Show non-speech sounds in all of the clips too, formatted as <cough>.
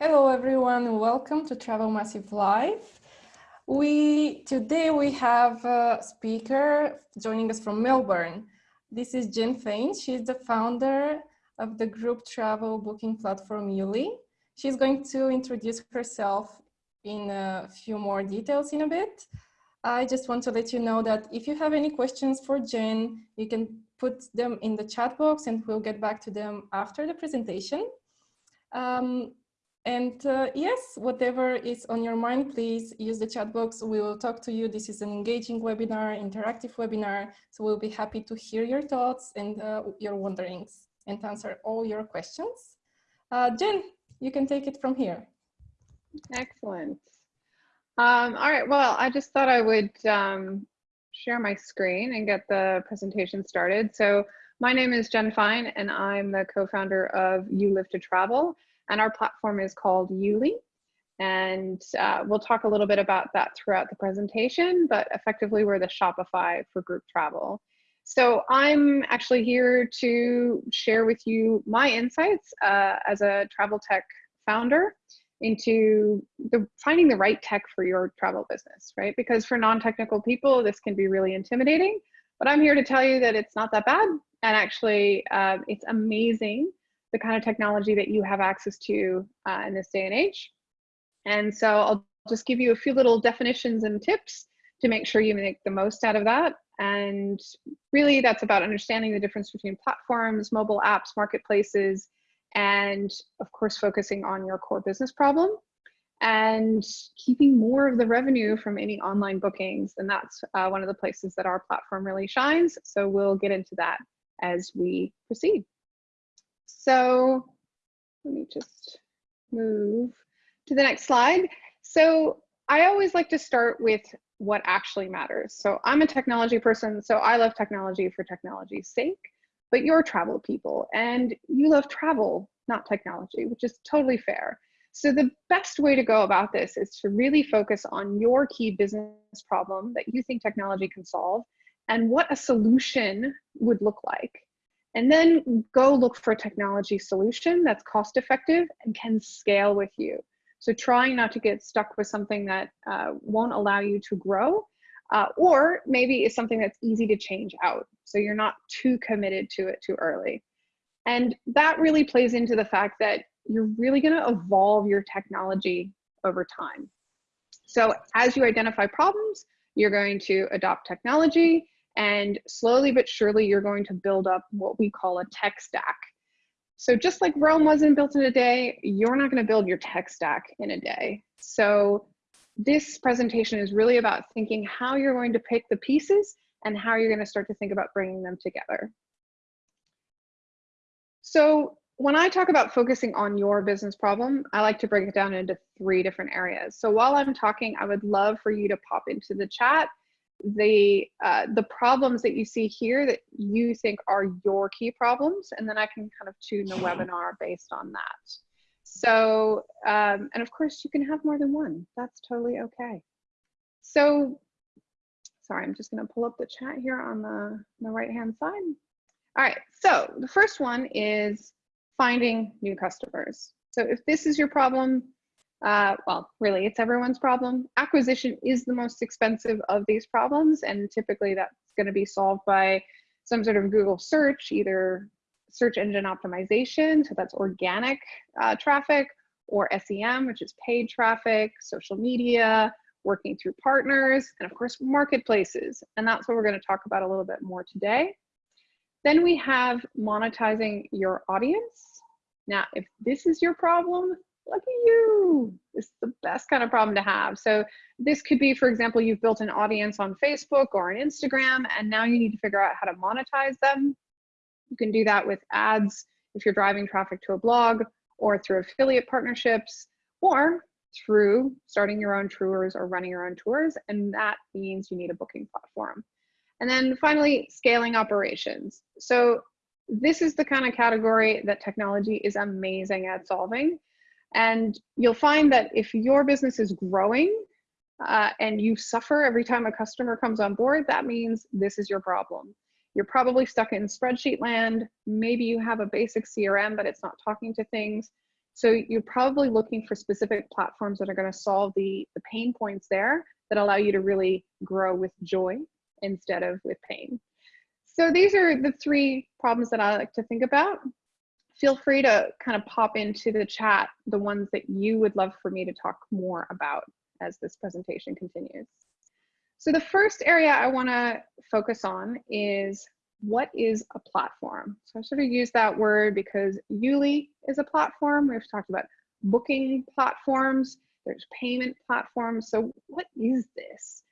Hello everyone, welcome to Travel Massive Live. We today we have a speaker joining us from Melbourne. This is Jen Fain. She's the founder of the group travel booking platform Yuli. She's going to introduce herself in a few more details in a bit. I just want to let you know that if you have any questions for Jen, you can put them in the chat box and we'll get back to them after the presentation. Um, and uh, yes, whatever is on your mind, please use the chat box. We will talk to you. This is an engaging webinar, interactive webinar. So we'll be happy to hear your thoughts and uh, your wonderings and answer all your questions. Uh, Jen, you can take it from here. Excellent. Um, all right, well, I just thought I would um, share my screen and get the presentation started. So my name is Jen Fine and I'm the co-founder of You Live to Travel and our platform is called Yuli. And uh, we'll talk a little bit about that throughout the presentation, but effectively we're the Shopify for group travel. So I'm actually here to share with you my insights uh, as a travel tech founder into the finding the right tech for your travel business, right? Because for non-technical people, this can be really intimidating, but I'm here to tell you that it's not that bad. And actually, uh, it's amazing the kind of technology that you have access to uh, in this day and age. And so I'll just give you a few little definitions and tips to make sure you make the most out of that. And really that's about understanding the difference between platforms, mobile apps, marketplaces, and of course, focusing on your core business problem and keeping more of the revenue from any online bookings. And that's uh, one of the places that our platform really shines. So we'll get into that as we proceed. So let me just move to the next slide. So I always like to start with what actually matters. So I'm a technology person, so I love technology for technology's sake, but you're travel people and you love travel, not technology, which is totally fair. So the best way to go about this is to really focus on your key business problem that you think technology can solve and what a solution would look like and then go look for a technology solution that's cost effective and can scale with you. So trying not to get stuck with something that uh, won't allow you to grow, uh, or maybe is something that's easy to change out. So you're not too committed to it too early. And that really plays into the fact that you're really gonna evolve your technology over time. So as you identify problems, you're going to adopt technology and slowly but surely, you're going to build up what we call a tech stack. So just like Rome wasn't built in a day, you're not going to build your tech stack in a day. So this presentation is really about thinking how you're going to pick the pieces and how you're going to start to think about bringing them together. So when I talk about focusing on your business problem, I like to break it down into three different areas. So while I'm talking, I would love for you to pop into the chat the uh, the problems that you see here that you think are your key problems, and then I can kind of tune the webinar based on that. So, um, and of course you can have more than one. That's totally okay. So, sorry, I'm just gonna pull up the chat here on the, the right-hand side. All right, so the first one is finding new customers. So if this is your problem, uh, well, really, it's everyone's problem. Acquisition is the most expensive of these problems, and typically that's going to be solved by some sort of Google search, either search engine optimization, so that's organic uh, traffic, or SEM, which is paid traffic, social media, working through partners, and of course, marketplaces. And that's what we're going to talk about a little bit more today. Then we have monetizing your audience. Now, if this is your problem, look at you. It's the best kind of problem to have. So this could be, for example, you've built an audience on Facebook or on Instagram, and now you need to figure out how to monetize them. You can do that with ads if you're driving traffic to a blog or through affiliate partnerships or through starting your own tours or running your own tours. And that means you need a booking platform. And then finally, scaling operations. So this is the kind of category that technology is amazing at solving. And you'll find that if your business is growing uh, and you suffer every time a customer comes on board, that means this is your problem. You're probably stuck in spreadsheet land. Maybe you have a basic CRM, but it's not talking to things. So you're probably looking for specific platforms that are going to solve the, the pain points there that allow you to really grow with joy instead of with pain. So these are the three problems that I like to think about. Feel free to kind of pop into the chat the ones that you would love for me to talk more about as this presentation continues. So the first area I want to focus on is what is a platform? So I sort of use that word because Yuli is a platform. We've talked about booking platforms. There's payment platforms. So what is this?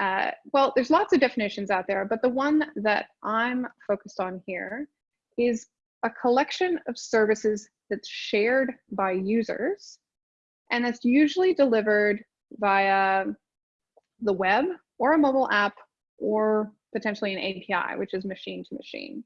Uh, well, there's lots of definitions out there, but the one that I'm focused on here is a collection of services that's shared by users, and that's usually delivered via the web or a mobile app or potentially an API, which is machine to machine.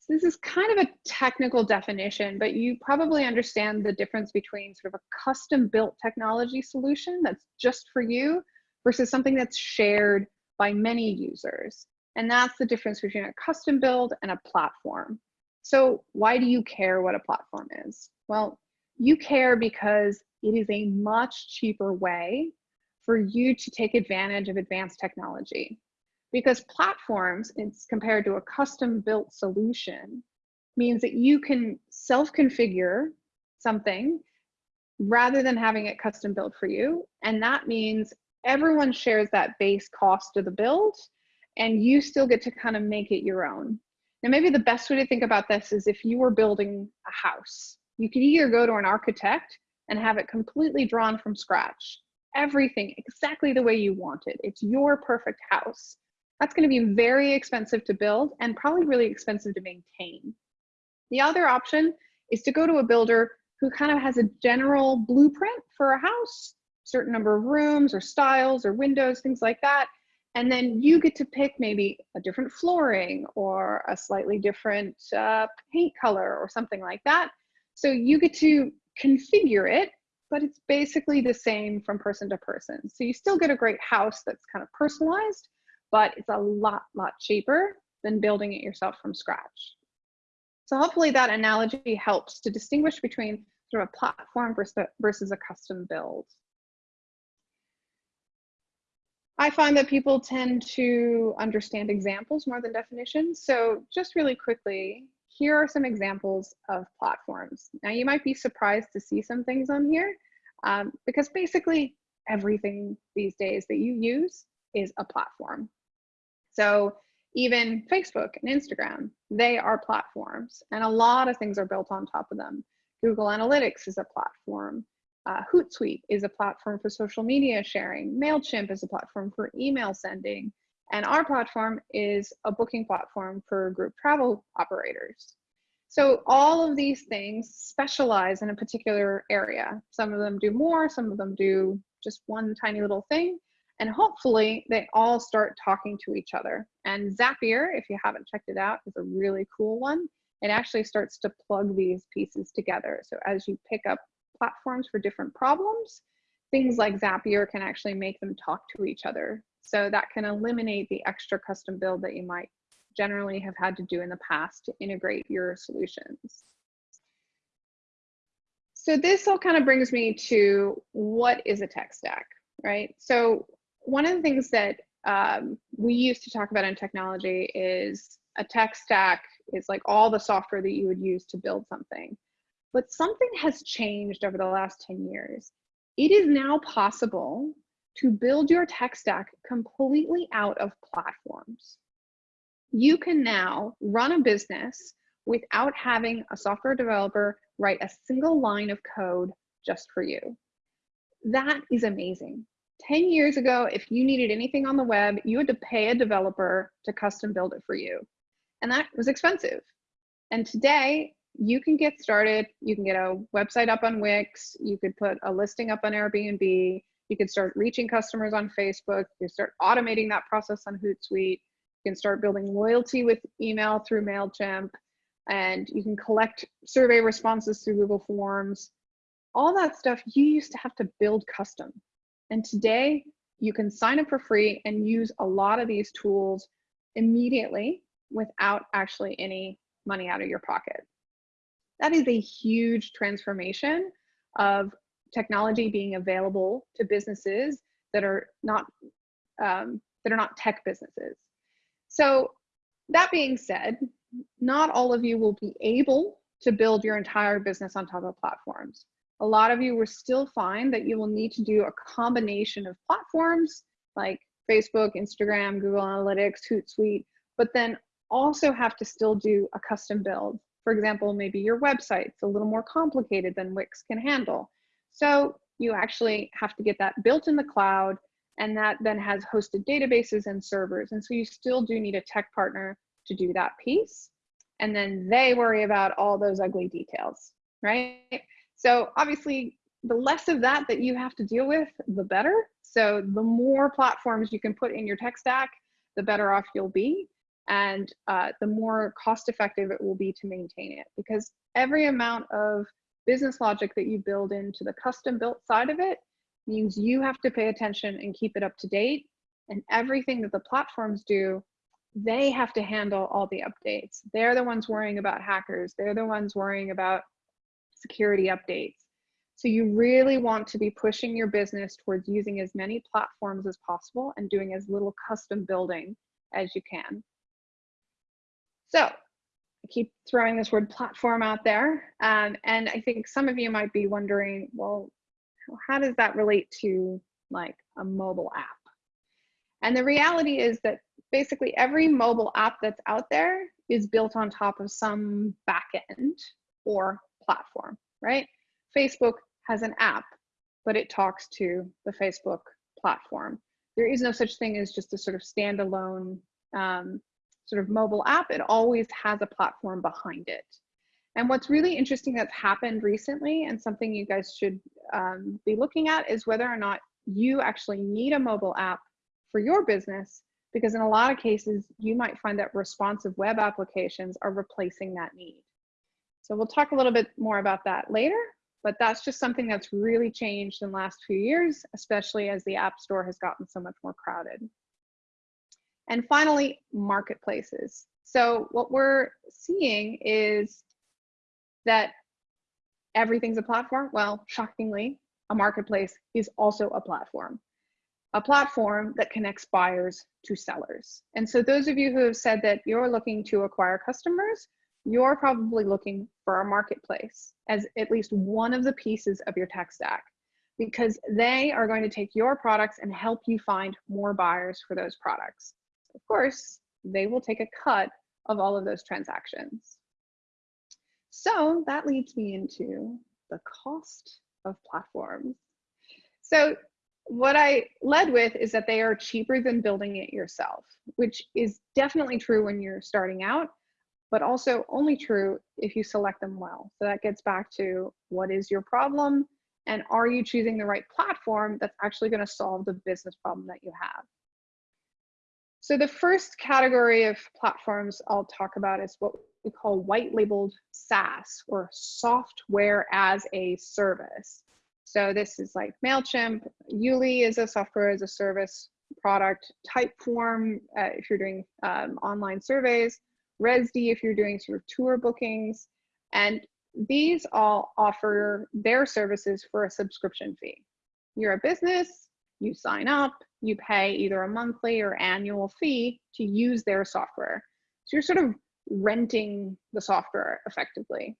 So this is kind of a technical definition, but you probably understand the difference between sort of a custom built technology solution that's just for you versus something that's shared by many users. And that's the difference between a custom build and a platform. So why do you care what a platform is? Well, you care because it is a much cheaper way for you to take advantage of advanced technology because platforms, it's compared to a custom built solution, means that you can self-configure something rather than having it custom built for you. And that means everyone shares that base cost of the build and you still get to kind of make it your own. Now, maybe the best way to think about this is if you were building a house, you could either go to an architect and have it completely drawn from scratch, everything exactly the way you want it. It's your perfect house. That's going to be very expensive to build and probably really expensive to maintain. The other option is to go to a builder who kind of has a general blueprint for a house, certain number of rooms or styles or windows, things like that. And then you get to pick maybe a different flooring or a slightly different uh, paint color or something like that. So you get to configure it, but it's basically the same from person to person. So you still get a great house that's kind of personalized, but it's a lot, lot cheaper than building it yourself from scratch. So hopefully that analogy helps to distinguish between sort of a platform versus a custom build. I find that people tend to understand examples more than definitions. So just really quickly, here are some examples of platforms. Now you might be surprised to see some things on here um, because basically everything these days that you use is a platform. So even Facebook and Instagram, they are platforms and a lot of things are built on top of them. Google Analytics is a platform. Uh, Hootsuite is a platform for social media sharing. MailChimp is a platform for email sending. And our platform is a booking platform for group travel operators. So all of these things specialize in a particular area. Some of them do more, some of them do just one tiny little thing. And hopefully they all start talking to each other. And Zapier, if you haven't checked it out, is a really cool one. It actually starts to plug these pieces together. So as you pick up platforms for different problems, things like Zapier can actually make them talk to each other. So that can eliminate the extra custom build that you might generally have had to do in the past to integrate your solutions. So this all kind of brings me to what is a tech stack, right? So one of the things that um, we used to talk about in technology is a tech stack is like all the software that you would use to build something. But something has changed over the last 10 years. It is now possible to build your tech stack completely out of platforms. You can now run a business without having a software developer write a single line of code just for you. That is amazing. 10 years ago, if you needed anything on the web, you had to pay a developer to custom build it for you. And that was expensive. And today, you can get started. You can get a website up on Wix. You could put a listing up on Airbnb. You could start reaching customers on Facebook. You start automating that process on Hootsuite. You can start building loyalty with email through MailChimp. And you can collect survey responses through Google Forms. All that stuff you used to have to build custom. And today you can sign up for free and use a lot of these tools immediately without actually any money out of your pocket. That is a huge transformation of technology being available to businesses that are not um, that are not tech businesses. So that being said, not all of you will be able to build your entire business on top of platforms. A lot of you will still find that you will need to do a combination of platforms like Facebook, Instagram, Google Analytics, Hootsuite, but then also have to still do a custom build. For example, maybe your website's a little more complicated than Wix can handle. So you actually have to get that built in the cloud and that then has hosted databases and servers. And so you still do need a tech partner to do that piece. And then they worry about all those ugly details, right? So obviously the less of that that you have to deal with, the better. So the more platforms you can put in your tech stack, the better off you'll be. And uh, the more cost effective it will be to maintain it because every amount of business logic that you build into the custom built side of it means you have to pay attention and keep it up to date. And everything that the platforms do, they have to handle all the updates. They're the ones worrying about hackers. They're the ones worrying about security updates. So you really want to be pushing your business towards using as many platforms as possible and doing as little custom building as you can. So I keep throwing this word platform out there. Um, and I think some of you might be wondering, well, how does that relate to like a mobile app? And the reality is that basically every mobile app that's out there is built on top of some backend or platform, right? Facebook has an app, but it talks to the Facebook platform. There is no such thing as just a sort of standalone um, sort of mobile app. It always has a platform behind it. And what's really interesting that's happened recently and something you guys should um, be looking at is whether or not you actually need a mobile app for your business because in a lot of cases you might find that responsive web applications are replacing that need. So we'll talk a little bit more about that later, but that's just something that's really changed in the last few years, especially as the App Store has gotten so much more crowded. And finally, marketplaces. So what we're seeing is that everything's a platform? Well, shockingly, a marketplace is also a platform. A platform that connects buyers to sellers. And so those of you who have said that you're looking to acquire customers, you're probably looking for a marketplace as at least one of the pieces of your tech stack because they are going to take your products and help you find more buyers for those products. Of course, they will take a cut of all of those transactions. So that leads me into the cost of platforms. So what I led with is that they are cheaper than building it yourself, which is definitely true when you're starting out, but also only true if you select them well. So that gets back to what is your problem and are you choosing the right platform that's actually going to solve the business problem that you have. So the first category of platforms I'll talk about is what we call white labeled SaaS or software as a service. So this is like MailChimp, Yuli is a software as a service product, Typeform uh, if you're doing um, online surveys, Rezdy if you're doing sort of tour bookings, and these all offer their services for a subscription fee. You're a business, you sign up, you pay either a monthly or annual fee to use their software. So you're sort of renting the software effectively.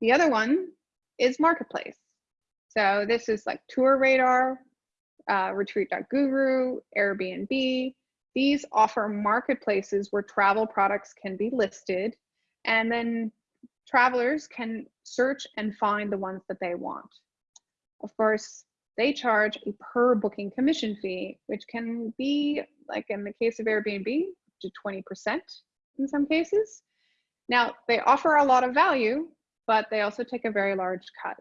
The other one is Marketplace. So this is like Tour Radar, uh, Retreat.guru, Airbnb. These offer marketplaces where travel products can be listed and then travelers can search and find the ones that they want. Of course, they charge a per booking commission fee, which can be, like in the case of Airbnb, to 20% in some cases. Now, they offer a lot of value, but they also take a very large cut.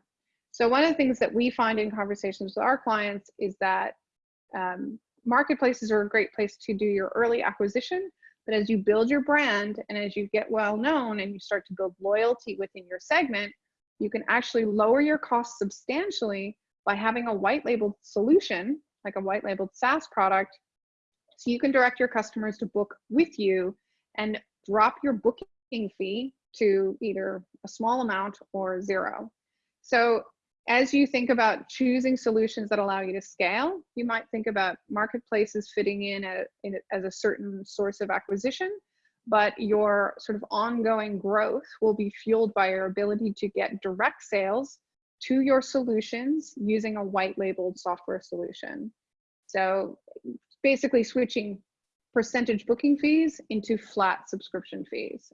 So one of the things that we find in conversations with our clients is that um, marketplaces are a great place to do your early acquisition, but as you build your brand and as you get well known and you start to build loyalty within your segment, you can actually lower your costs substantially by having a white labeled solution, like a white labeled SaaS product, so you can direct your customers to book with you and drop your booking fee to either a small amount or zero. So as you think about choosing solutions that allow you to scale, you might think about marketplaces fitting in, a, in a, as a certain source of acquisition, but your sort of ongoing growth will be fueled by your ability to get direct sales to your solutions using a white labeled software solution. So basically switching percentage booking fees into flat subscription fees.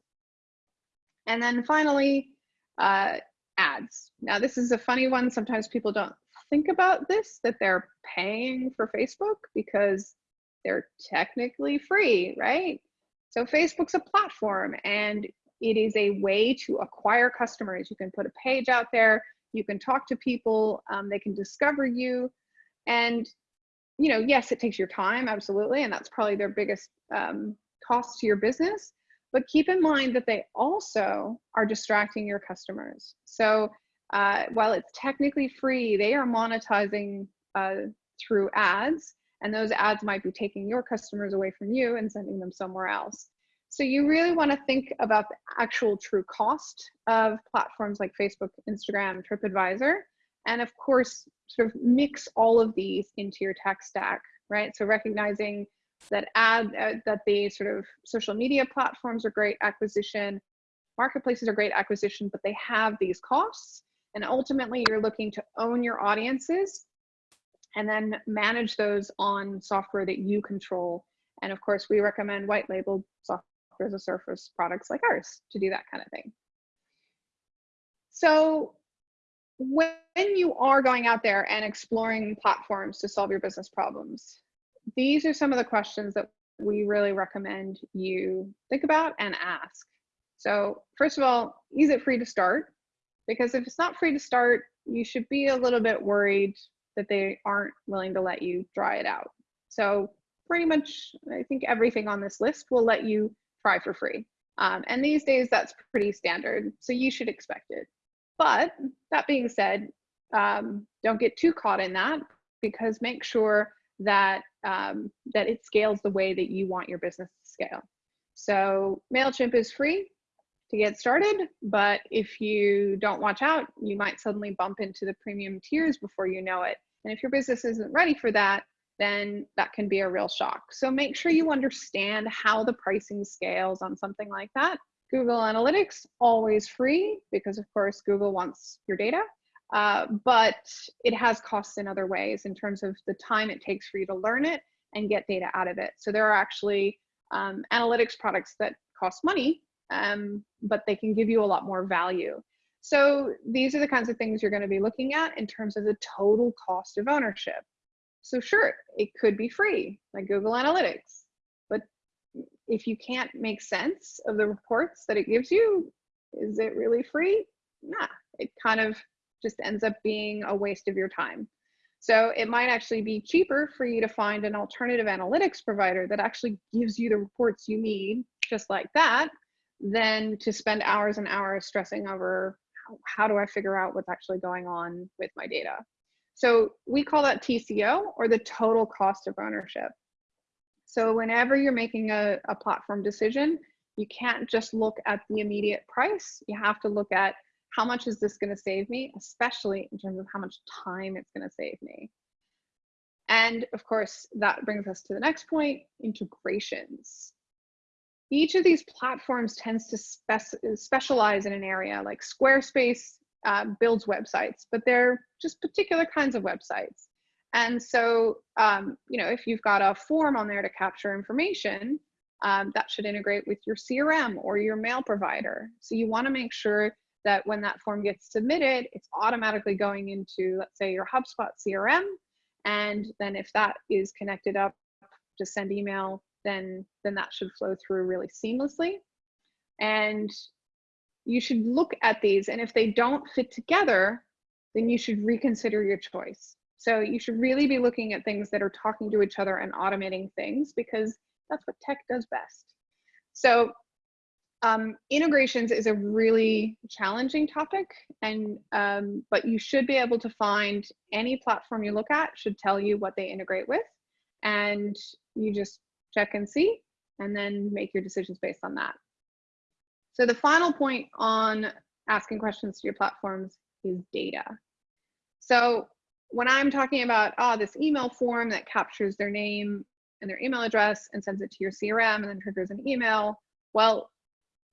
And then finally, uh, ads. Now, this is a funny one. Sometimes people don't think about this, that they're paying for Facebook because they're technically free, right? So Facebook's a platform and it is a way to acquire customers. You can put a page out there, you can talk to people, um, they can discover you. And, you know, yes, it takes your time, absolutely. And that's probably their biggest um, cost to your business. But keep in mind that they also are distracting your customers. So uh, while it's technically free, they are monetizing uh, through ads, and those ads might be taking your customers away from you and sending them somewhere else. So you really want to think about the actual true cost of platforms like Facebook, Instagram, TripAdvisor, and of course, sort of mix all of these into your tech stack, right? So recognizing that add uh, that the sort of social media platforms are great acquisition marketplaces are great acquisition but they have these costs and ultimately you're looking to own your audiences and then manage those on software that you control and of course we recommend white software as a service products like ours to do that kind of thing so when you are going out there and exploring platforms to solve your business problems these are some of the questions that we really recommend you think about and ask. So first of all, is it free to start? Because if it's not free to start, you should be a little bit worried that they aren't willing to let you try it out. So pretty much, I think everything on this list will let you try for free. Um, and these days that's pretty standard, so you should expect it. But that being said, um, don't get too caught in that because make sure that um, that it scales the way that you want your business to scale. So MailChimp is free to get started, but if you don't watch out, you might suddenly bump into the premium tiers before you know it. And if your business isn't ready for that, then that can be a real shock. So make sure you understand how the pricing scales on something like that. Google Analytics, always free because of course Google wants your data. Uh, but it has costs in other ways in terms of the time it takes for you to learn it and get data out of it. So there are actually um, analytics products that cost money, um, but they can give you a lot more value. So these are the kinds of things you're going to be looking at in terms of the total cost of ownership. So sure, it could be free, like Google Analytics, but if you can't make sense of the reports that it gives you, is it really free? Nah, it kind of just ends up being a waste of your time. So it might actually be cheaper for you to find an alternative analytics provider that actually gives you the reports you need, just like that, than to spend hours and hours stressing over how, do I figure out what's actually going on with my data. So we call that TCO or the total cost of ownership. So whenever you're making a, a platform decision, you can't just look at the immediate price. You have to look at how much is this going to save me, especially in terms of how much time it's going to save me. And of course, that brings us to the next point, integrations. Each of these platforms tends to spe specialize in an area like Squarespace uh, builds websites, but they're just particular kinds of websites. And so, um, you know, if you've got a form on there to capture information, um, that should integrate with your CRM or your mail provider. So you wanna make sure that when that form gets submitted, it's automatically going into, let's say, your HubSpot CRM. And then if that is connected up to send email, then, then that should flow through really seamlessly. And you should look at these, and if they don't fit together, then you should reconsider your choice. So you should really be looking at things that are talking to each other and automating things because that's what tech does best. So um, integrations is a really challenging topic, and um, but you should be able to find any platform you look at should tell you what they integrate with, and you just check and see, and then make your decisions based on that. So the final point on asking questions to your platforms is data. So when I'm talking about, oh, this email form that captures their name and their email address and sends it to your CRM and then triggers an email, well,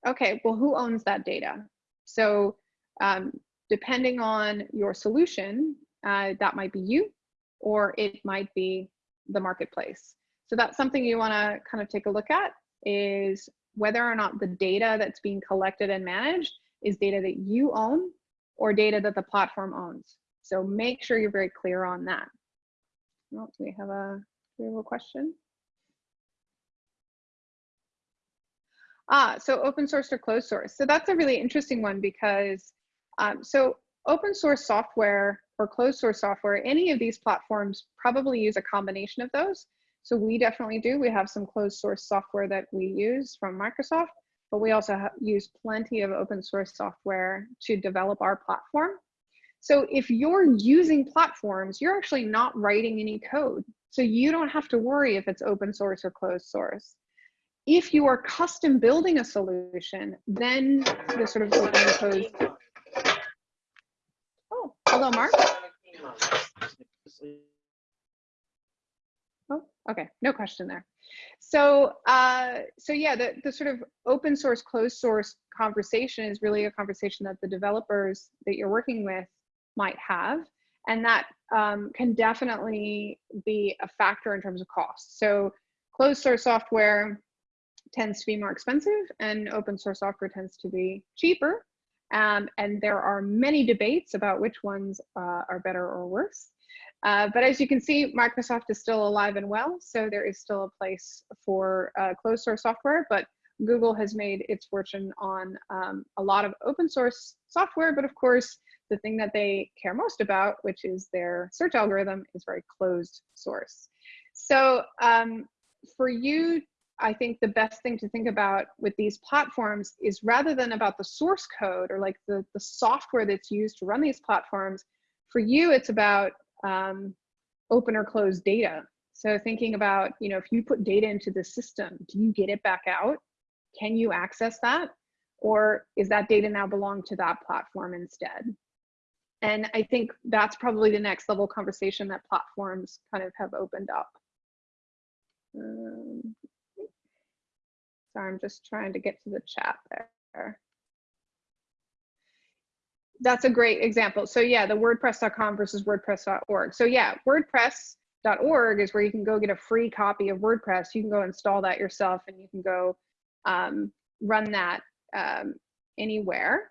okay, well, who owns that data? So um, depending on your solution, uh, that might be you or it might be the marketplace. So that's something you wanna kind of take a look at is whether or not the data that's being collected and managed is data that you own or data that the platform owns. So make sure you're very clear on that. Oh, do we have a, do we have a question? Ah, so open source or closed source. So that's a really interesting one because um, so open source software or closed source software, any of these platforms probably use a combination of those. So we definitely do. We have some closed source software that we use from Microsoft, but we also use plenty of open source software to develop our platform. So if you're using platforms, you're actually not writing any code. So you don't have to worry if it's open source or closed source. If you are custom building a solution, then the sort of open closed. Oh, hello, Mark. Oh, okay, no question there. So, uh, so yeah, the, the sort of open source, closed source conversation is really a conversation that the developers that you're working with might have. And that um, can definitely be a factor in terms of cost. So closed source software tends to be more expensive and open source software tends to be cheaper. Um, and there are many debates about which ones uh, are better or worse. Uh, but as you can see, Microsoft is still alive and well, so there is still a place for uh, closed source software, but Google has made its fortune on um, a lot of open source software, but of course, the thing that they care most about, which is their search algorithm, is very closed source. So um, for you, I think the best thing to think about with these platforms is rather than about the source code or like the, the software that's used to run these platforms, for you, it's about um, open or closed data. So thinking about, you know, if you put data into the system, do you get it back out? Can you access that? Or is that data now belong to that platform instead? And I think that's probably the next level conversation that platforms kind of have opened up. Um, sorry, I'm just trying to get to the chat there that's a great example. So yeah, the WordPress.com versus WordPress.org. So yeah, WordPress.org is where you can go get a free copy of WordPress. You can go install that yourself and you can go um, run that um, anywhere.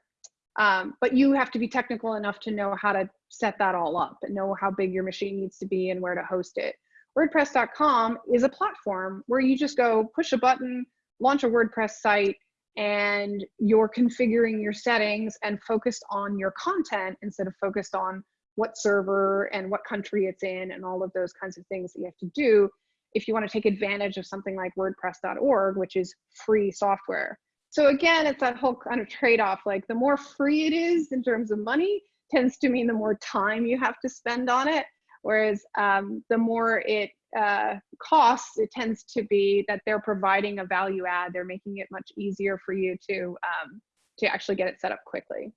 Um, but you have to be technical enough to know how to set that all up and know how big your machine needs to be and where to host it. WordPress.com is a platform where you just go push a button, launch a WordPress site, and you're configuring your settings and focused on your content instead of focused on what server and what country it's in and all of those kinds of things that you have to do if you want to take advantage of something like wordpress.org which is free software. So again it's that whole kind of trade-off like the more free it is in terms of money tends to mean the more time you have to spend on it whereas um, the more it uh, costs, it tends to be that they're providing a value add. They're making it much easier for you to, um, to actually get it set up quickly.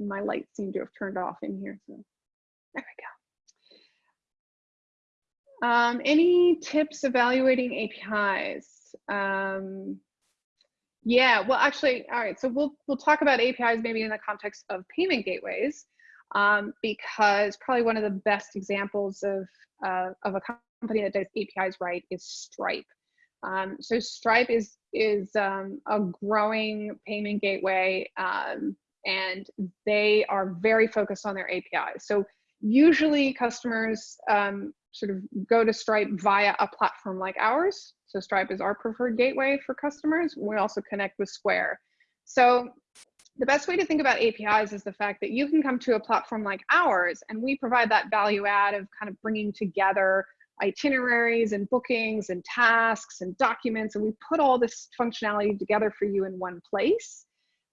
My lights seem to have turned off in here. So there we go. Um, any tips evaluating APIs? Um, yeah, well, actually, all right. So we'll we'll talk about APIs maybe in the context of payment gateways, um, because probably one of the best examples of uh, of a company that does APIs right is Stripe. Um, so Stripe is is um, a growing payment gateway, um, and they are very focused on their APIs. So usually customers um, sort of go to Stripe via a platform like ours. So Stripe is our preferred gateway for customers. We also connect with Square. So the best way to think about APIs is the fact that you can come to a platform like ours and we provide that value add of kind of bringing together itineraries and bookings and tasks and documents and we put all this functionality together for you in one place.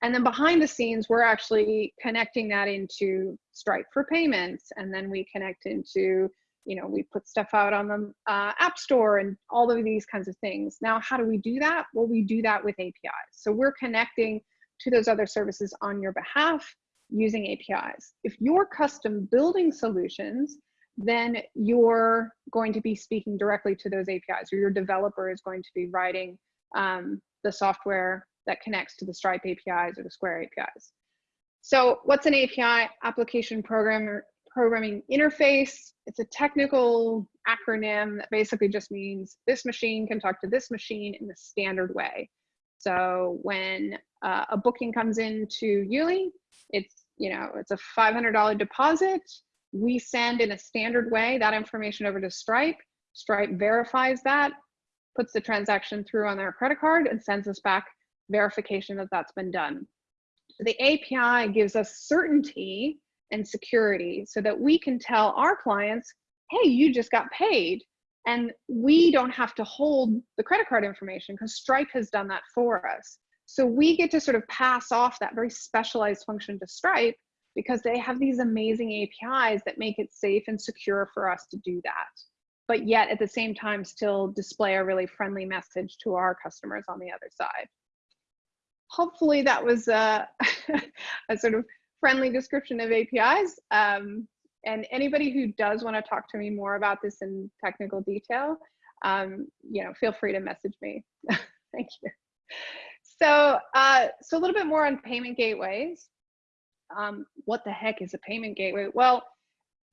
And then behind the scenes, we're actually connecting that into Stripe for payments and then we connect into you know, we put stuff out on the uh, App Store and all of these kinds of things. Now, how do we do that? Well, we do that with APIs. So we're connecting to those other services on your behalf using APIs. If you're custom building solutions, then you're going to be speaking directly to those APIs, or your developer is going to be writing um, the software that connects to the Stripe APIs or the Square APIs. So what's an API? Application Programmer Programming Interface. It's a technical acronym that basically just means this machine can talk to this machine in the standard way. So when uh, a booking comes into Yuli, it's you know it's a $500 deposit. We send in a standard way that information over to Stripe. Stripe verifies that, puts the transaction through on their credit card, and sends us back verification that that's been done. The API gives us certainty and security so that we can tell our clients, hey, you just got paid. And we don't have to hold the credit card information because Stripe has done that for us. So we get to sort of pass off that very specialized function to Stripe because they have these amazing APIs that make it safe and secure for us to do that. But yet at the same time, still display a really friendly message to our customers on the other side. Hopefully that was a, <laughs> a sort of friendly description of APIs. Um, and anybody who does want to talk to me more about this in technical detail, um, you know, feel free to message me. <laughs> Thank you. So, uh, so a little bit more on payment gateways. Um, what the heck is a payment gateway? Well,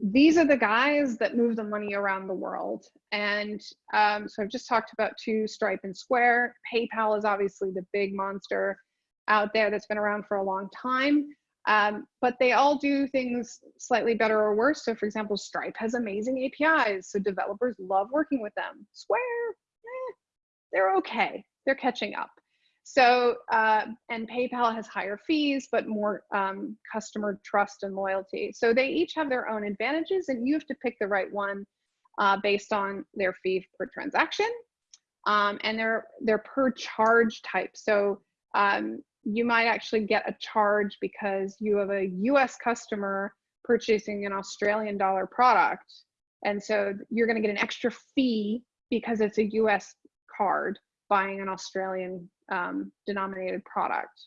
these are the guys that move the money around the world. And um, so I've just talked about two, Stripe and Square. PayPal is obviously the big monster out there that's been around for a long time. Um, but they all do things slightly better or worse. So for example, Stripe has amazing APIs, so developers love working with them. Square, eh, they're okay, they're catching up. So, uh, and PayPal has higher fees, but more um, customer trust and loyalty. So they each have their own advantages and you have to pick the right one uh, based on their fee per transaction um, and their, their per charge type. So um, you might actually get a charge because you have a US customer purchasing an Australian dollar product. And so you're going to get an extra fee because it's a US card buying an Australian um, denominated product.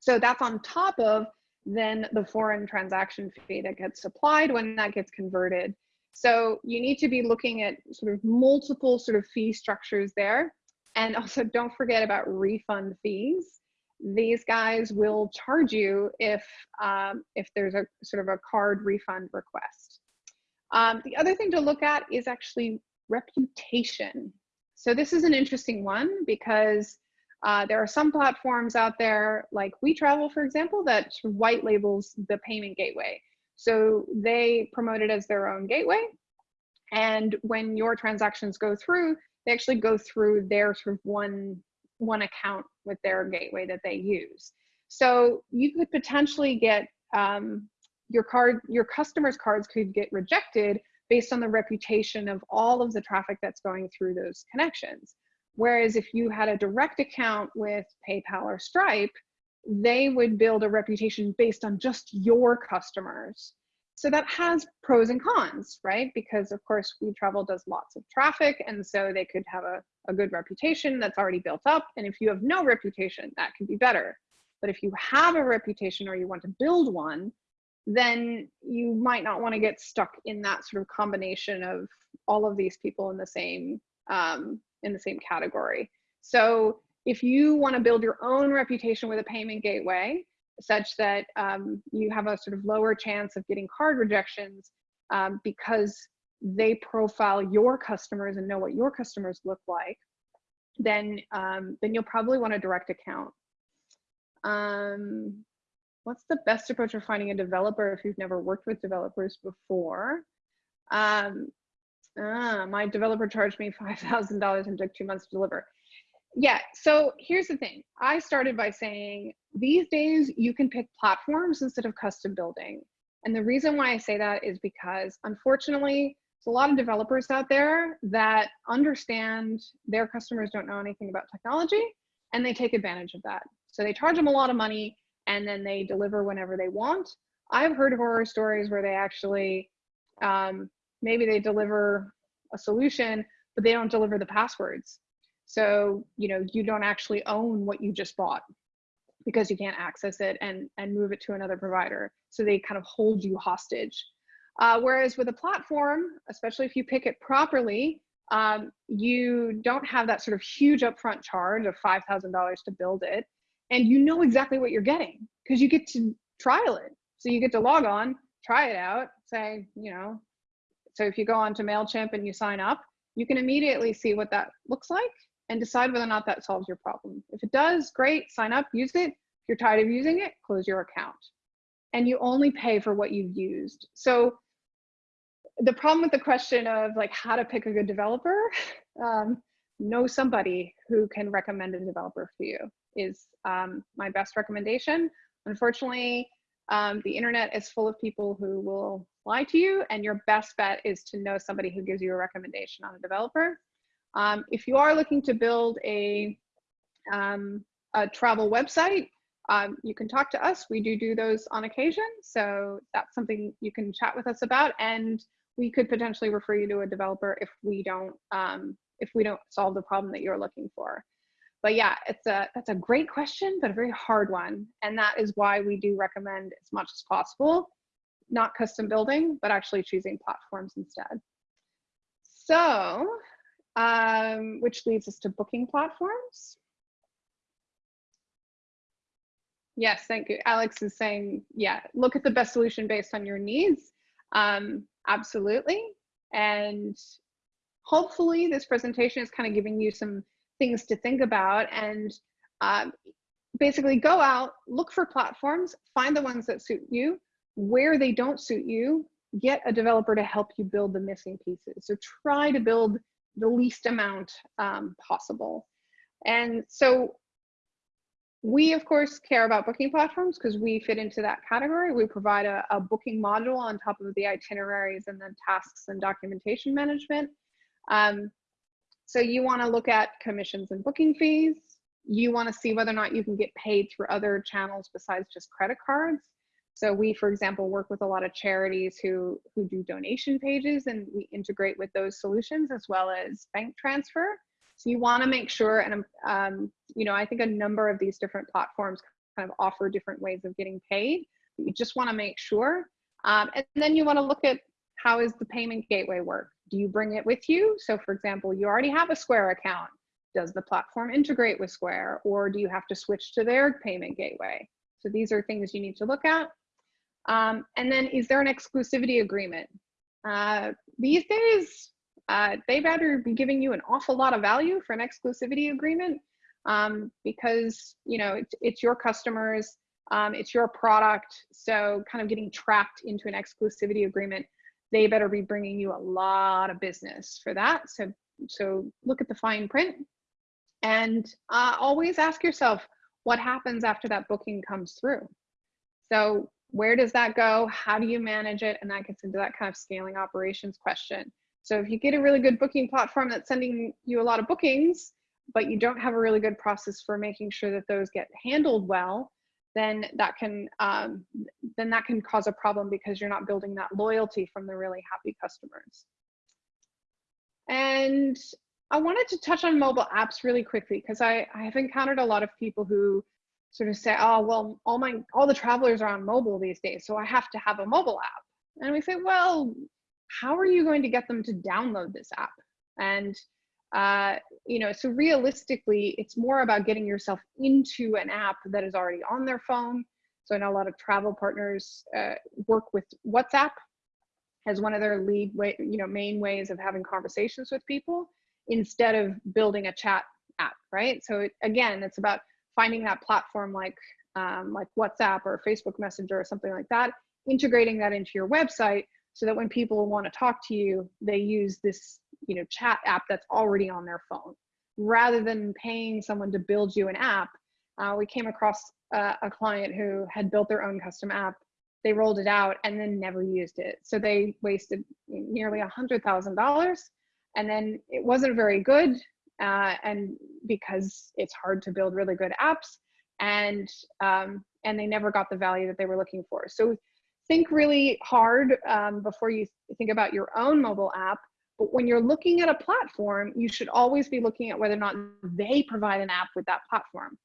So that's on top of then the foreign transaction fee that gets applied when that gets converted. So you need to be looking at sort of multiple sort of fee structures there. And also don't forget about refund fees these guys will charge you if um, if there's a sort of a card refund request. Um, the other thing to look at is actually reputation. So this is an interesting one because uh, there are some platforms out there like WeTravel, for example, that white labels the payment gateway. So they promote it as their own gateway. And when your transactions go through, they actually go through their sort of one one account with their gateway that they use. So you could potentially get um, your card, your customers' cards could get rejected based on the reputation of all of the traffic that's going through those connections. Whereas if you had a direct account with PayPal or Stripe, they would build a reputation based on just your customers. So that has pros and cons, right? Because of course WeTravel does lots of traffic and so they could have a, a good reputation that's already built up. And if you have no reputation, that can be better. But if you have a reputation or you want to build one, then you might not want to get stuck in that sort of combination of all of these people in the same um, in the same category. So if you want to build your own reputation with a payment gateway, such that um, you have a sort of lower chance of getting card rejections um, because they profile your customers and know what your customers look like, then um, then you'll probably want a direct account. Um, what's the best approach for finding a developer if you've never worked with developers before? Um, ah, my developer charged me <laughs> $5,000 and took two months to deliver yeah so here's the thing. I started by saying these days you can pick platforms instead of custom building. And the reason why i say that is because unfortunately there's a lot of developers out there that understand their customers don't know anything about technology and they take advantage of that. So they charge them a lot of money and then they deliver whenever they want. I've heard horror stories where they actually um, maybe they deliver a solution, but they don't deliver the passwords. So, you know, you don't actually own what you just bought because you can't access it and, and move it to another provider. So they kind of hold you hostage. Uh, whereas with a platform, especially if you pick it properly, um, you don't have that sort of huge upfront charge of $5,000 to build it. And you know exactly what you're getting because you get to trial it. So you get to log on, try it out, say, you know, so if you go on to MailChimp and you sign up, you can immediately see what that looks like and decide whether or not that solves your problem. If it does, great, sign up, use it. If you're tired of using it, close your account. And you only pay for what you've used. So the problem with the question of like how to pick a good developer, <laughs> um, know somebody who can recommend a developer for you is um, my best recommendation. Unfortunately, um, the internet is full of people who will lie to you and your best bet is to know somebody who gives you a recommendation on a developer. Um, if you are looking to build a, um, a travel website, um, you can talk to us. We do do those on occasion. So that's something you can chat with us about. And we could potentially refer you to a developer if we don't, um, if we don't solve the problem that you're looking for. But yeah, it's a, that's a great question, but a very hard one. And that is why we do recommend as much as possible, not custom building, but actually choosing platforms instead. So um, which leads us to booking platforms. Yes, thank you. Alex is saying, yeah, look at the best solution based on your needs. Um, absolutely. And hopefully this presentation is kind of giving you some things to think about and um, basically go out, look for platforms, find the ones that suit you. Where they don't suit you, get a developer to help you build the missing pieces. So try to build the least amount um, possible. And so we, of course, care about booking platforms because we fit into that category. We provide a, a, booking module on top of the itineraries and then tasks and documentation management. Um, so you want to look at commissions and booking fees. You want to see whether or not you can get paid through other channels besides just credit cards. So we, for example, work with a lot of charities who, who do donation pages and we integrate with those solutions as well as bank transfer. So you wanna make sure, and um, you know, I think a number of these different platforms kind of offer different ways of getting paid. You just wanna make sure. Um, and then you wanna look at how is the payment gateway work? Do you bring it with you? So for example, you already have a Square account. Does the platform integrate with Square or do you have to switch to their payment gateway? So these are things you need to look at. Um, and then is there an exclusivity agreement? Uh, these days, uh, they better be giving you an awful lot of value for an exclusivity agreement um, because you know it's, it's your customers, um, it's your product. So kind of getting trapped into an exclusivity agreement, they better be bringing you a lot of business for that. So so look at the fine print and uh, always ask yourself what happens after that booking comes through. So where does that go? How do you manage it? And that gets into that kind of scaling operations question. So if you get a really good booking platform that's sending you a lot of bookings, but you don't have a really good process for making sure that those get handled well, then that can um, then that can cause a problem because you're not building that loyalty from the really happy customers. And I wanted to touch on mobile apps really quickly because I, I have encountered a lot of people who sort of say, oh, well, all my, all the travelers are on mobile these days, so I have to have a mobile app. And we say, well, how are you going to get them to download this app? And, uh, you know, so realistically, it's more about getting yourself into an app that is already on their phone. So I know a lot of travel partners uh, work with WhatsApp as one of their lead way, you know, main ways of having conversations with people instead of building a chat app, right? So it, again, it's about finding that platform like um, like WhatsApp or Facebook Messenger or something like that, integrating that into your website so that when people want to talk to you, they use this you know chat app that's already on their phone rather than paying someone to build you an app. Uh, we came across a client who had built their own custom app. They rolled it out and then never used it. So they wasted nearly a hundred thousand dollars and then it wasn't very good uh, and because it's hard to build really good apps and um, and they never got the value that they were looking for so think really hard um, before you think about your own mobile app. But when you're looking at a platform, you should always be looking at whether or not they provide an app with that platform.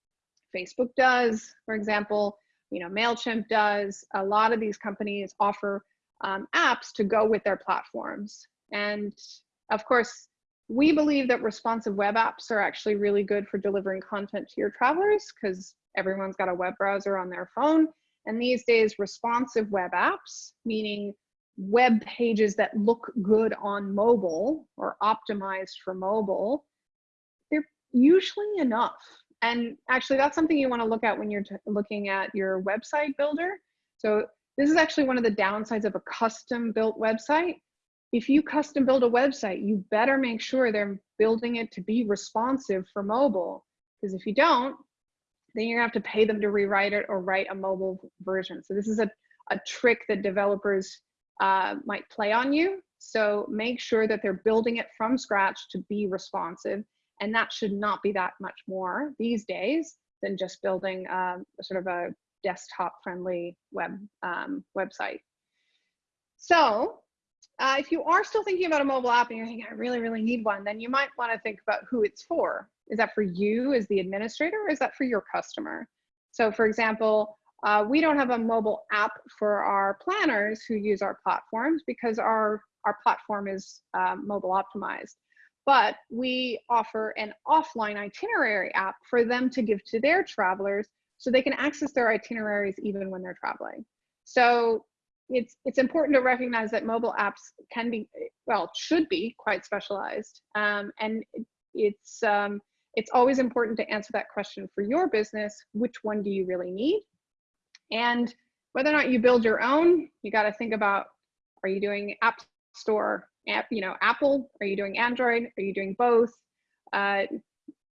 Facebook does, for example, you know, MailChimp does. A lot of these companies offer um, apps to go with their platforms. And of course, we believe that responsive web apps are actually really good for delivering content to your travelers because everyone's got a web browser on their phone. And these days, responsive web apps, meaning web pages that look good on mobile or optimized for mobile, they're usually enough. And actually, that's something you want to look at when you're looking at your website builder. So this is actually one of the downsides of a custom built website. If you custom build a website, you better make sure they're building it to be responsive for mobile. Because if you don't, then you're gonna have to pay them to rewrite it or write a mobile version. So this is a, a trick that developers uh, might play on you. So make sure that they're building it from scratch to be responsive. And that should not be that much more these days than just building um, sort of a desktop friendly web um, website. So uh, if you are still thinking about a mobile app and you're thinking, I really, really need one, then you might want to think about who it's for. Is that for you as the administrator or is that for your customer? So for example, uh, we don't have a mobile app for our planners who use our platforms because our, our platform is um, mobile optimized. But we offer an offline itinerary app for them to give to their travelers so they can access their itineraries even when they're traveling. So it's it's important to recognize that mobile apps can be well should be quite specialized um, and it's um, it's always important to answer that question for your business which one do you really need? And whether or not you build your own you got to think about are you doing app store app you know apple? Are you doing android? Are you doing both? Uh,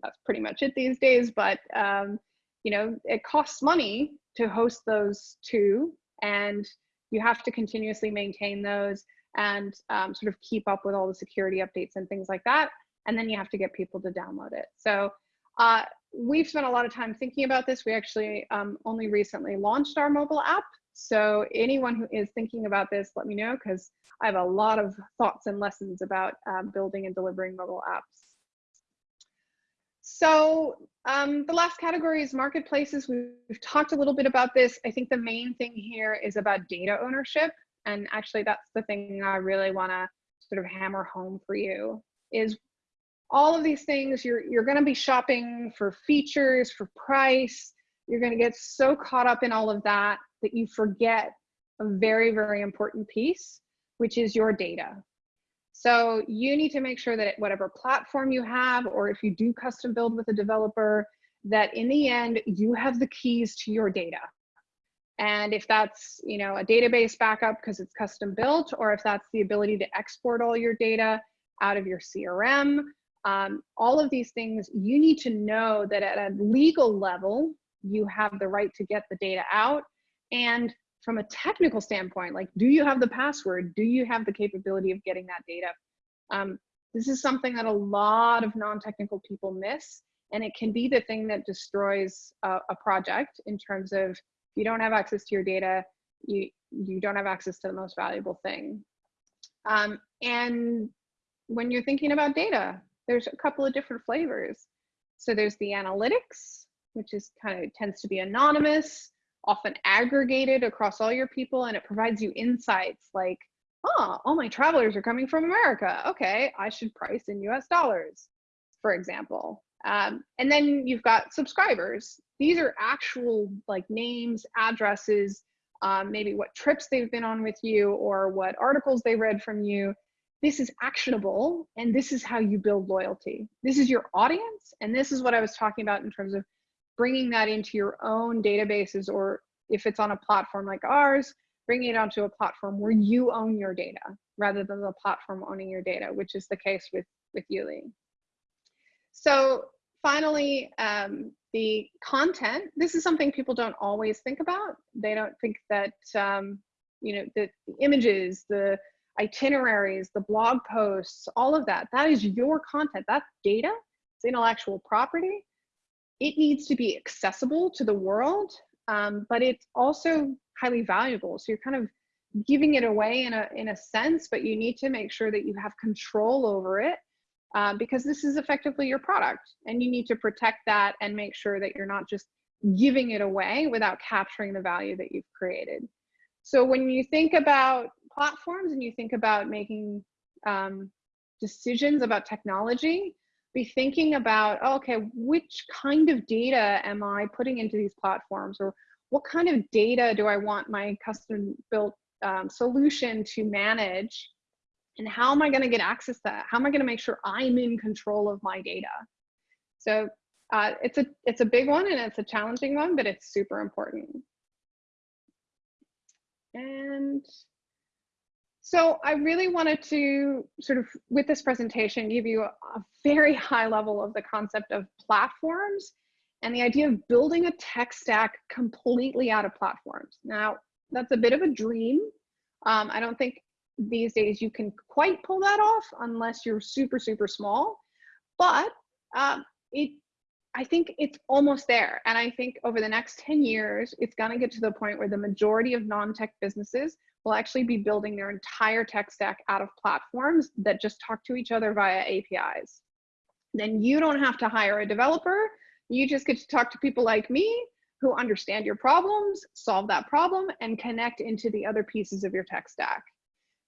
that's pretty much it these days but um, you know it costs money to host those two and you have to continuously maintain those and um, sort of keep up with all the security updates and things like that. And then you have to get people to download it. So uh, we've spent a lot of time thinking about this. We actually um, only recently launched our mobile app. So anyone who is thinking about this, let me know because I have a lot of thoughts and lessons about um, building and delivering mobile apps. So um, the last category is marketplaces. We've, we've talked a little bit about this. I think the main thing here is about data ownership. And actually that's the thing I really wanna sort of hammer home for you is all of these things, you're, you're gonna be shopping for features, for price. You're gonna get so caught up in all of that that you forget a very, very important piece, which is your data. So you need to make sure that whatever platform you have, or if you do custom build with a developer, that in the end, you have the keys to your data. And if that's, you know, a database backup because it's custom built, or if that's the ability to export all your data out of your CRM, um, all of these things, you need to know that at a legal level, you have the right to get the data out. And from a technical standpoint, like, do you have the password? Do you have the capability of getting that data? Um, this is something that a lot of non-technical people miss, and it can be the thing that destroys a, a project in terms of if you don't have access to your data, you, you don't have access to the most valuable thing. Um, and when you're thinking about data, there's a couple of different flavors. So there's the analytics, which is kind of tends to be anonymous often aggregated across all your people and it provides you insights like, oh, all my travelers are coming from America. Okay, I should price in US dollars, for example. Um, and then you've got subscribers. These are actual like names, addresses, um, maybe what trips they've been on with you or what articles they read from you. This is actionable and this is how you build loyalty. This is your audience. And this is what I was talking about in terms of bringing that into your own databases or if it's on a platform like ours, bringing it onto a platform where you own your data rather than the platform owning your data, which is the case with, with Youli. So finally, um, the content, this is something people don't always think about. They don't think that, um, you know, the, the images, the itineraries, the blog posts, all of that, that is your content, that's data, it's intellectual property it needs to be accessible to the world, um, but it's also highly valuable. So you're kind of giving it away in a in a sense, but you need to make sure that you have control over it uh, because this is effectively your product, and you need to protect that and make sure that you're not just giving it away without capturing the value that you've created. So when you think about platforms and you think about making um, decisions about technology, be thinking about, oh, okay, which kind of data am I putting into these platforms or what kind of data do I want my custom built um, solution to manage? And how am I gonna get access to that? How am I gonna make sure I'm in control of my data? So uh, it's, a, it's a big one and it's a challenging one, but it's super important. And so I really wanted to sort of, with this presentation, give you a, very <laughs> high level of the concept of platforms and the idea of building a tech stack completely out of platforms. Now, that's a bit of a dream. Um, I don't think these days you can quite pull that off unless you're super, super small. But um, it, I think it's almost there. And I think over the next 10 years, it's going to get to the point where the majority of non-tech businesses will actually be building their entire tech stack out of platforms that just talk to each other via APIs. Then you don't have to hire a developer. You just get to talk to people like me who understand your problems, solve that problem, and connect into the other pieces of your tech stack.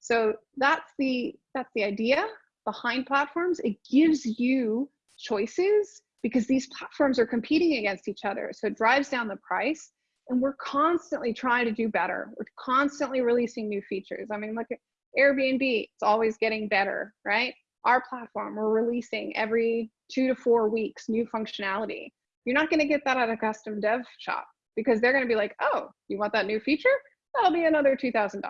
So that's the, that's the idea behind platforms. It gives you choices because these platforms are competing against each other. So it drives down the price and we're constantly trying to do better. We're constantly releasing new features. I mean, look at Airbnb, it's always getting better, right? Our platform, we're releasing every two to four weeks new functionality. You're not gonna get that at a custom dev shop because they're gonna be like, oh, you want that new feature? That'll be another $2,000.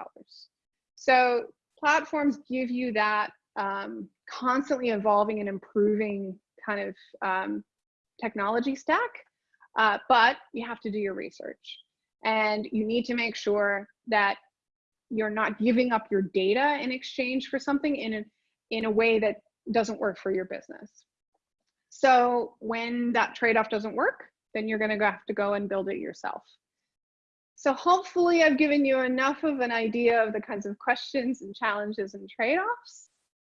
So platforms give you that um, constantly evolving and improving kind of um, technology stack uh, but you have to do your research and you need to make sure that you're not giving up your data in exchange for something in a, in a way that doesn't work for your business. So when that trade-off doesn't work, then you're gonna have to go and build it yourself. So hopefully I've given you enough of an idea of the kinds of questions and challenges and trade-offs.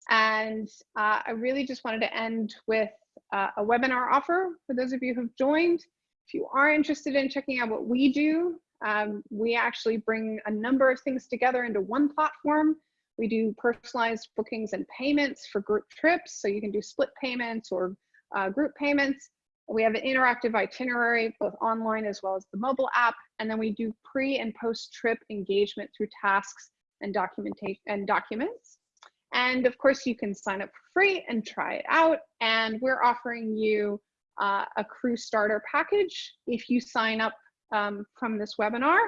And uh, I really just wanted to end with uh, a webinar offer for those of you who've joined. If you are interested in checking out what we do, um, we actually bring a number of things together into one platform. We do personalized bookings and payments for group trips, so you can do split payments or uh, group payments. We have an interactive itinerary, both online as well as the mobile app, and then we do pre and post trip engagement through tasks and documentation and documents. And of course, you can sign up for free and try it out. And we're offering you uh, a crew starter package. If you sign up um, from this webinar,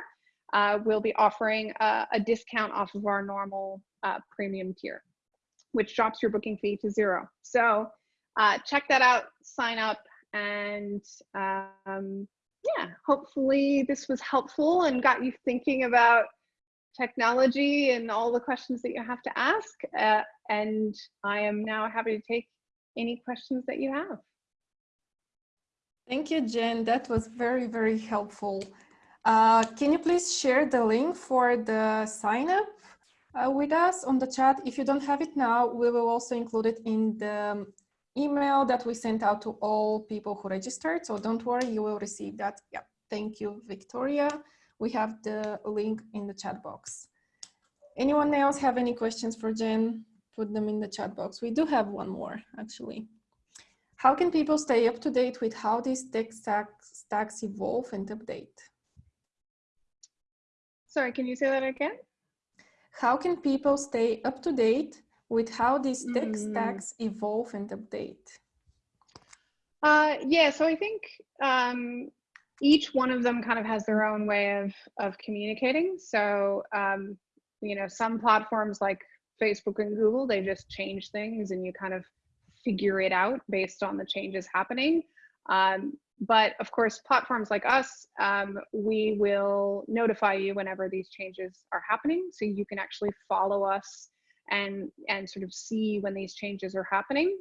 uh, we'll be offering a, a, discount off of our normal uh, premium tier, which drops your booking fee to zero. So uh, check that out, sign up, and um, yeah, hopefully this was helpful and got you thinking about technology and all the questions that you have to ask. Uh, and I am now happy to take any questions that you have. Thank you, Jen. That was very, very helpful. Uh, can you please share the link for the sign up uh, with us on the chat? If you don't have it now, we will also include it in the email that we sent out to all people who registered. So don't worry, you will receive that. Yeah, thank you, Victoria. We have the link in the chat box. Anyone else have any questions for Jen? Put them in the chat box. We do have one more, actually. How can people stay up to date with how these tech stacks, stacks evolve and update? Sorry, can you say that again? How can people stay up to date with how these tech mm. stacks evolve and update? Uh, yeah, so I think um, each one of them kind of has their own way of, of communicating. So, um, you know, some platforms like Facebook and Google, they just change things and you kind of figure it out based on the changes happening. Um, but of course, platforms like us, um, we will notify you whenever these changes are happening. So you can actually follow us and, and sort of see when these changes are happening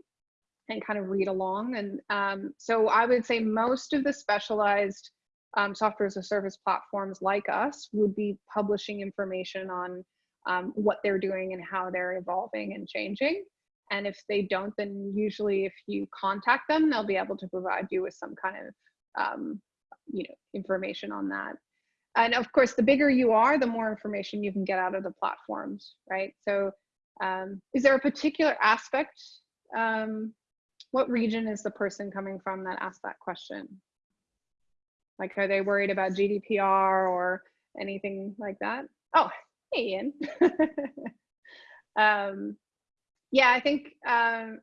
and kind of read along. And um, so I would say most of the specialized um, software as a service platforms like us would be publishing information on um, what they're doing and how they're evolving and changing. And if they don't, then usually if you contact them, they'll be able to provide you with some kind of, um, you know, information on that. And of course, the bigger you are, the more information you can get out of the platforms, right? So um, is there a particular aspect? Um, what region is the person coming from that asked that question? Like, are they worried about GDPR or anything like that? Oh, hey, Ian. <laughs> um, yeah, I think um,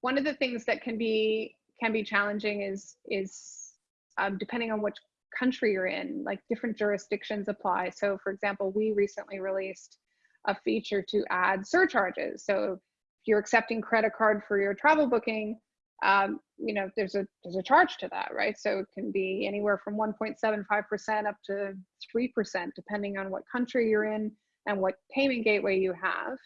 one of the things that can be can be challenging is is um, depending on which country you're in, like different jurisdictions apply. So, for example, we recently released a feature to add surcharges. So, if you're accepting credit card for your travel booking, um, you know there's a there's a charge to that, right? So it can be anywhere from 1.75% up to 3%, depending on what country you're in and what payment gateway you have.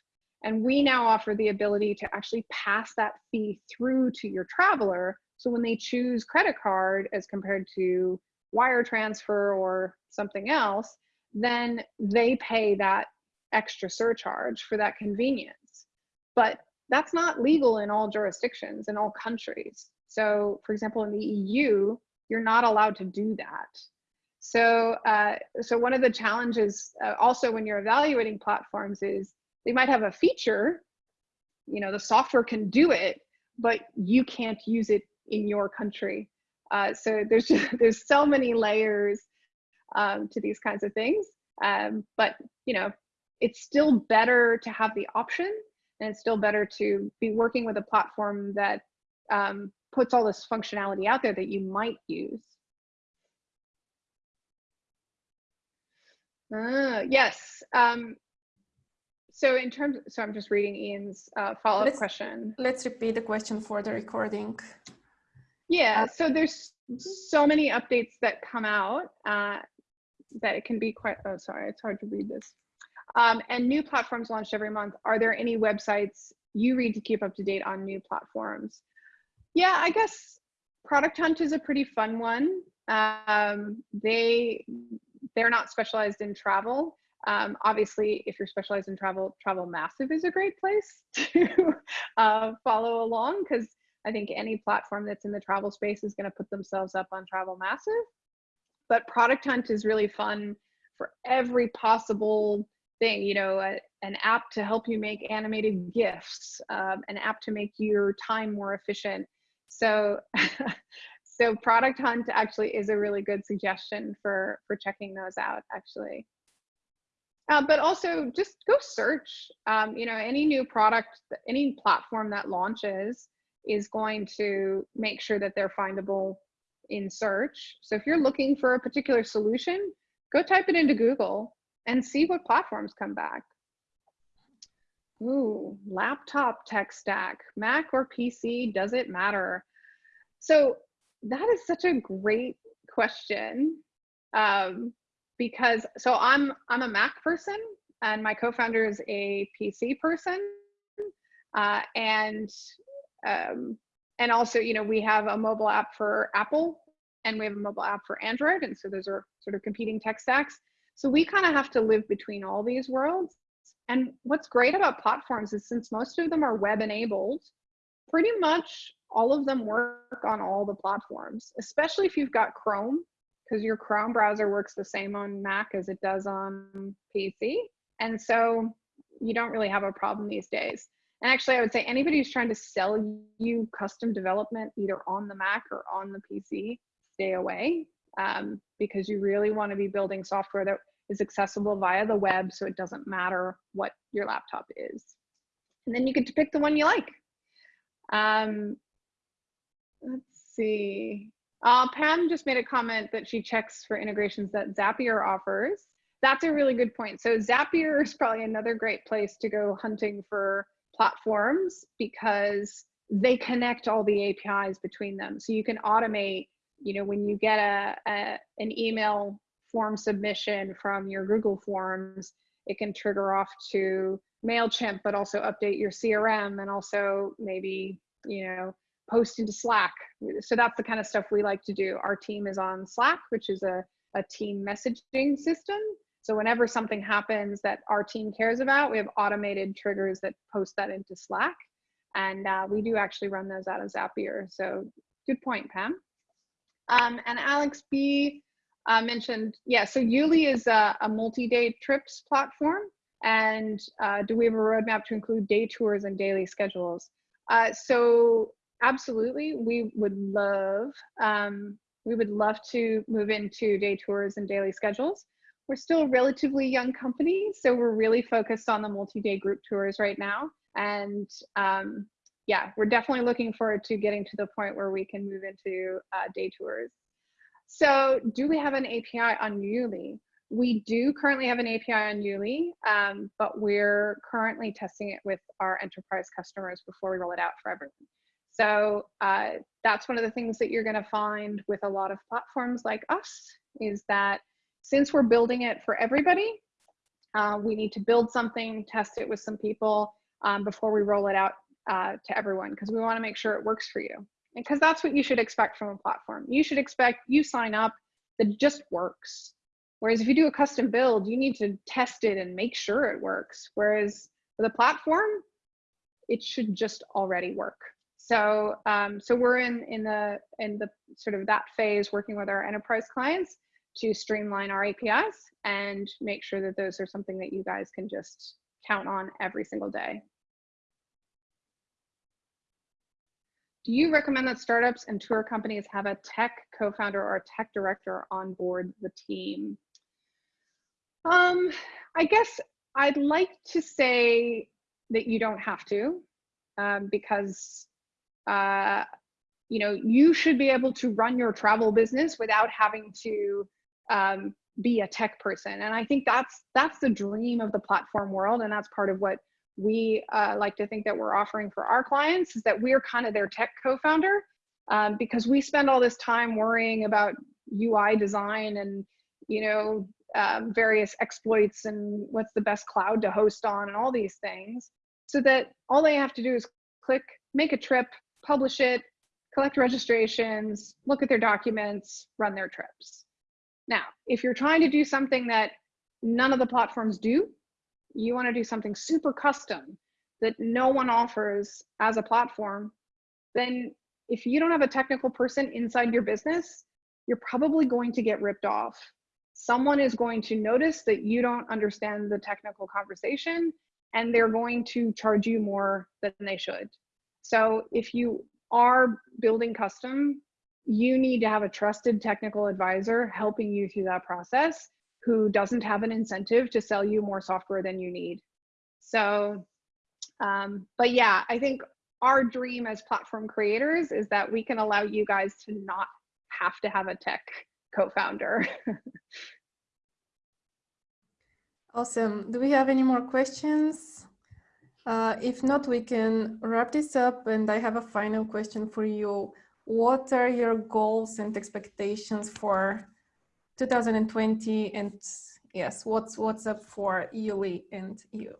And we now offer the ability to actually pass that fee through to your traveler. So when they choose credit card as compared to wire transfer or something else, then they pay that extra surcharge for that convenience. But that's not legal in all jurisdictions, in all countries. So, for example, in the EU, you're not allowed to do that. So, uh, so one of the challenges uh, also when you're evaluating platforms is they might have a feature, you know, the software can do it, but you can't use it in your country. Uh, so there's just, <laughs> there's so many layers um, to these kinds of things. Um, but you know, it's still better to have the option, and it's still better to be working with a platform that um, puts all this functionality out there that you might use. Uh, yes. Um, so in terms, so I'm just reading Ian's uh, follow-up question. Let's repeat the question for the recording. Yeah, so there's so many updates that come out uh, that it can be quite, oh, sorry, it's hard to read this. Um, and new platforms launched every month. Are there any websites you read to keep up to date on new platforms? Yeah, I guess Product Hunt is a pretty fun one. Um, they, they're not specialized in travel, um, obviously, if you're specialized in travel, Travel Massive is a great place <laughs> to uh, follow along because I think any platform that's in the travel space is going to put themselves up on Travel Massive. But Product Hunt is really fun for every possible thing, you know, a, an app to help you make animated GIFs, um, an app to make your time more efficient. So, <laughs> so Product Hunt actually is a really good suggestion for, for checking those out, actually. Uh, but also just go search. Um, you know, any new product, any platform that launches is going to make sure that they're findable in search. So if you're looking for a particular solution, go type it into Google and see what platforms come back. Ooh, laptop tech stack, Mac or PC, does it matter? So that is such a great question. Um, because so I'm I'm a Mac person and my co-founder is a PC person, uh, and um, and also you know we have a mobile app for Apple and we have a mobile app for Android, and so those are sort of competing tech stacks. So we kind of have to live between all these worlds. And what's great about platforms is since most of them are web enabled, pretty much all of them work on all the platforms, especially if you've got Chrome because your Chrome browser works the same on Mac as it does on PC. And so you don't really have a problem these days. And actually, I would say anybody who's trying to sell you custom development either on the Mac or on the PC, stay away um, because you really want to be building software that is accessible via the web so it doesn't matter what your laptop is. And then you get to pick the one you like. Um, let's see. Uh, Pam just made a comment that she checks for integrations that Zapier offers. That's a really good point. So Zapier is probably another great place to go hunting for platforms because they connect all the APIs between them. So you can automate, you know, when you get a, a an email form submission from your Google Forms, it can trigger off to MailChimp, but also update your CRM and also maybe, you know, post into Slack. So that's the kind of stuff we like to do. Our team is on Slack, which is a, a team messaging system. So whenever something happens that our team cares about, we have automated triggers that post that into Slack. And uh, we do actually run those out of Zapier. So good point, Pam. Um, and Alex B uh, mentioned, yeah, so Youli is a, a multi-day trips platform. And uh, do we have a roadmap to include day tours and daily schedules? Uh, so absolutely, we would love, um, we would love to move into day tours and daily schedules. We're still a relatively young company, so we're really focused on the multi-day group tours right now. And um, yeah, we're definitely looking forward to getting to the point where we can move into uh, day tours. So do we have an API on Youli? We do currently have an API on Youli, um, but we're currently testing it with our enterprise customers before we roll it out for everyone. So uh, that's one of the things that you're gonna find with a lot of platforms like us is that since we're building it for everybody, uh, we need to build something, test it with some people um, before we roll it out uh, to everyone because we want to make sure it works for you. Because that's what you should expect from a platform. You should expect you sign up that just works. Whereas if you do a custom build, you need to test it and make sure it works. Whereas with a platform, it should just already work. So, um, so we're in in the in the sort of that phase working with our enterprise clients to streamline our APIs and make sure that those are something that you guys can just count on every single day. Do you recommend that startups and tour companies have a tech co-founder or a tech director on board the team? Um, I guess I'd like to say that you don't have to um, because uh, you know you should be able to run your travel business without having to um, be a tech person. And i think that's that's the dream of the platform world. And that's part of what we uh, like to think that we're offering for our clients is that we're kind of their tech co-founder um, because we spend all this time worrying about ui design and you know um, various exploits and what's the best cloud to host on and all these things. So that all they have to do is click make a trip publish it collect registrations look at their documents run their trips now, if you're trying to do something that none of the platforms do, you want to do something super custom that no one offers as a platform, then if you don't have a technical person inside your business, you're probably going to get ripped off. Someone is going to notice that you don't understand the technical conversation and they're going to charge you more than they should. So if you are building custom, you need to have a trusted technical advisor helping you through that process who doesn't have an incentive to sell you more software than you need. So, um, but yeah, I think our dream as platform creators is that we can allow you guys to not have to have a tech co-founder. <laughs> awesome. Do we have any more questions? Uh, if not, we can wrap this up and I have a final question for you. What are your goals and expectations for 2020 and yes what's what's up for Youli and you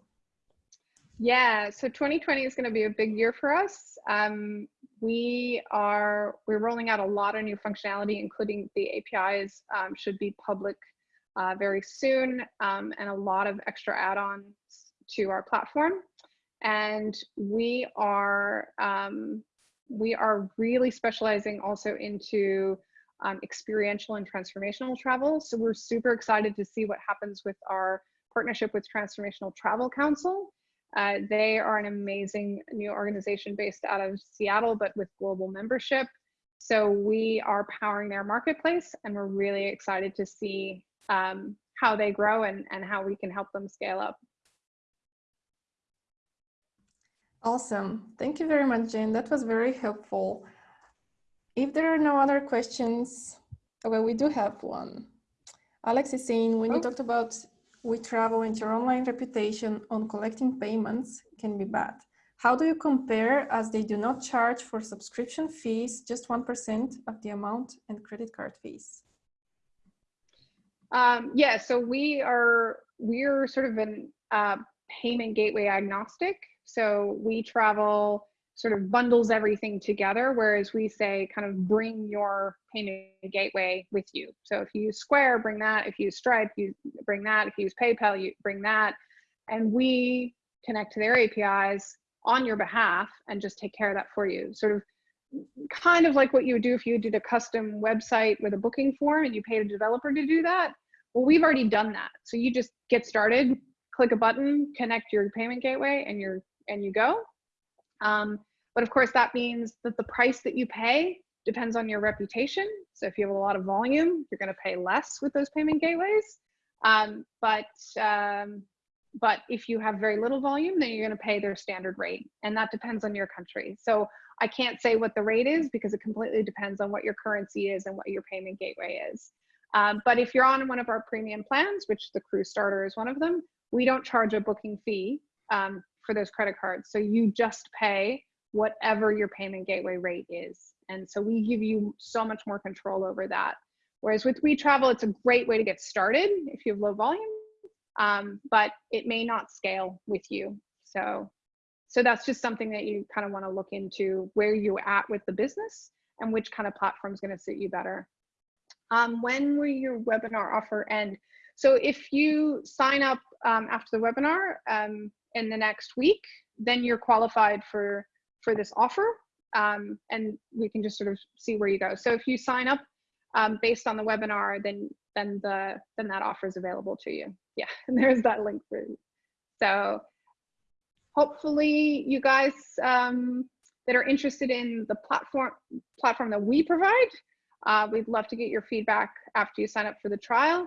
yeah so 2020 is going to be a big year for us. Um, we are we're rolling out a lot of new functionality including the apis um, should be public uh, very soon um, and a lot of extra add-ons to our platform and we are um, we are really specializing also into um, experiential and transformational travel. So we're super excited to see what happens with our partnership with Transformational Travel Council. Uh, they are an amazing new organization based out of Seattle, but with global membership. So we are powering their marketplace and we're really excited to see um, how they grow and, and how we can help them scale up. Awesome. Thank you very much, Jane. That was very helpful. If there are no other questions, okay, we do have one. Alex is saying, when oh. you talked about WeTravel and your online reputation on collecting payments can be bad. How do you compare as they do not charge for subscription fees, just 1% of the amount and credit card fees? Um, yeah, so we are, we're sort of an uh, payment gateway agnostic. So WeTravel sort of bundles everything together, whereas we say kind of bring your payment gateway with you. So if you use Square, bring that. If you use Stripe, you bring that. If you use PayPal, you bring that. And we connect to their APIs on your behalf and just take care of that for you. Sort of kind of like what you would do if you did a custom website with a booking form and you paid a developer to do that. Well, we've already done that. So you just get started, click a button, connect your payment gateway and you're and you go. Um, but of course, that means that the price that you pay depends on your reputation. So if you have a lot of volume, you're going to pay less with those payment gateways. Um, but um, but if you have very little volume, then you're going to pay their standard rate, and that depends on your country. So I can't say what the rate is because it completely depends on what your currency is and what your payment gateway is. Um, but if you're on one of our premium plans, which the Crew Starter is one of them, we don't charge a booking fee um, for those credit cards. So you just pay whatever your payment gateway rate is. And so we give you so much more control over that. Whereas with WeTravel, it's a great way to get started if you have low volume, um, but it may not scale with you. So, so that's just something that you kind of want to look into where you're at with the business and which kind of platform is going to suit you better. Um, when will your webinar offer end? So if you sign up um, after the webinar um, in the next week, then you're qualified for for this offer um, and we can just sort of see where you go. So if you sign up um, based on the webinar, then then the then that offer is available to you. <laughs> Yeah, and there's that link for you. So hopefully you guys um, that are interested in the platform platform that we provide, uh, we'd love to get your feedback after you sign up for the trial.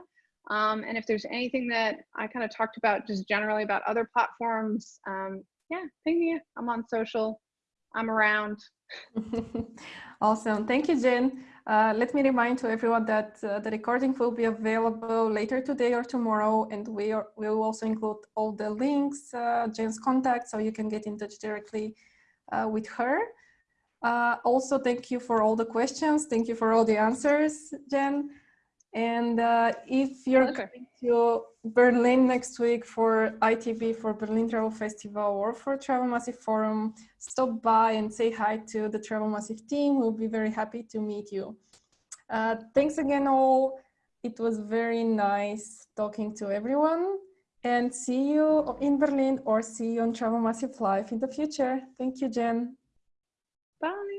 Um, and if there's anything that I kind of talked about just generally about other platforms, um, yeah, ping me. I'm on social. I'm around. <laughs> awesome. Thank you, Jen. Uh, let me remind to everyone that uh, the recording will be available later today or tomorrow, and we are, we will also include all the links, uh, Jen's contact, so you can get in touch directly uh, with her. Uh, also, thank you for all the questions. Thank you for all the answers, Jen. And uh, if you're okay. coming to Berlin next week for ITB, for Berlin Travel Festival or for Travel Massive Forum, stop by and say hi to the Travel Massive team. We'll be very happy to meet you. Uh, thanks again all. It was very nice talking to everyone and see you in Berlin or see you on Travel Massive Live in the future. Thank you, Jen. Bye.